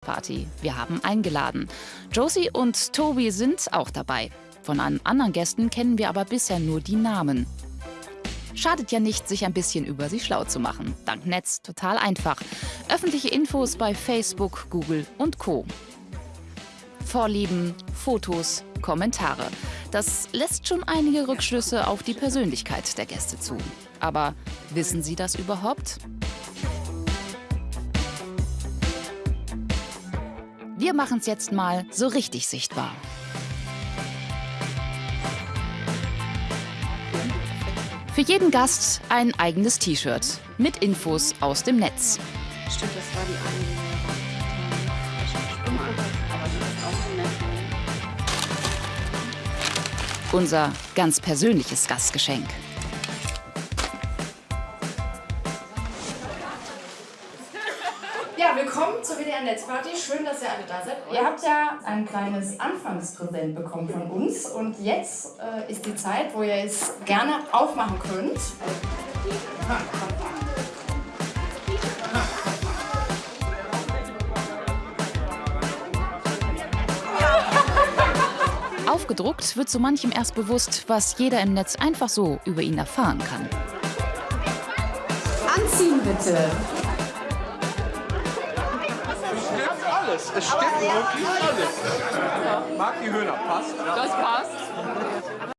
Party. Wir haben eingeladen. Josie und Tobi sind auch dabei. Von allen anderen Gästen kennen wir aber bisher nur die Namen. Schadet ja nicht, sich ein bisschen über sie schlau zu machen. Dank Netz total einfach. Öffentliche Infos bei Facebook, Google und Co. Vorlieben, Fotos, Kommentare. Das lässt schon einige Rückschlüsse auf die Persönlichkeit der Gäste zu. Aber wissen Sie das überhaupt? Wir machen es jetzt mal so richtig sichtbar. Für jeden Gast ein eigenes T-Shirt mit Infos aus dem Netz. Stimmt, das war die eine. Unser ganz persönliches Gastgeschenk. Ja, willkommen zur WDR Netzparty. Schön, dass ihr alle da seid. Ihr habt ja ein kleines Anfangspräsent bekommen von uns und jetzt äh, ist die Zeit, wo ihr es gerne aufmachen könnt. Aufgedruckt wird so manchem erst bewusst, was jeder im Netz einfach so über ihn erfahren kann. Anziehen bitte. Alles. Es stimmt wirklich alles. Marc die Höhner passt. Das passt.